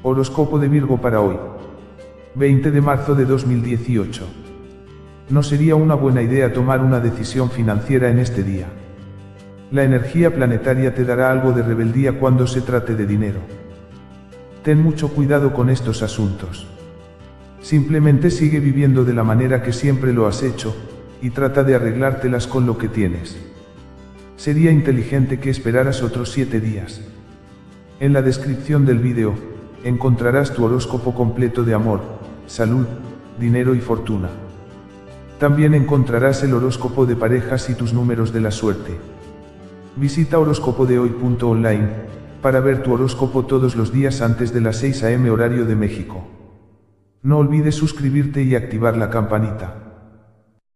Horóscopo de Virgo para hoy. 20 de marzo de 2018. No sería una buena idea tomar una decisión financiera en este día. La energía planetaria te dará algo de rebeldía cuando se trate de dinero. Ten mucho cuidado con estos asuntos. Simplemente sigue viviendo de la manera que siempre lo has hecho, y trata de arreglártelas con lo que tienes. Sería inteligente que esperaras otros siete días. En la descripción del vídeo, encontrarás tu horóscopo completo de amor, salud, dinero y fortuna. También encontrarás el horóscopo de parejas y tus números de la suerte. Visita horóscopodehoy.online para ver tu horóscopo todos los días antes de las 6 am horario de México. No olvides suscribirte y activar la campanita.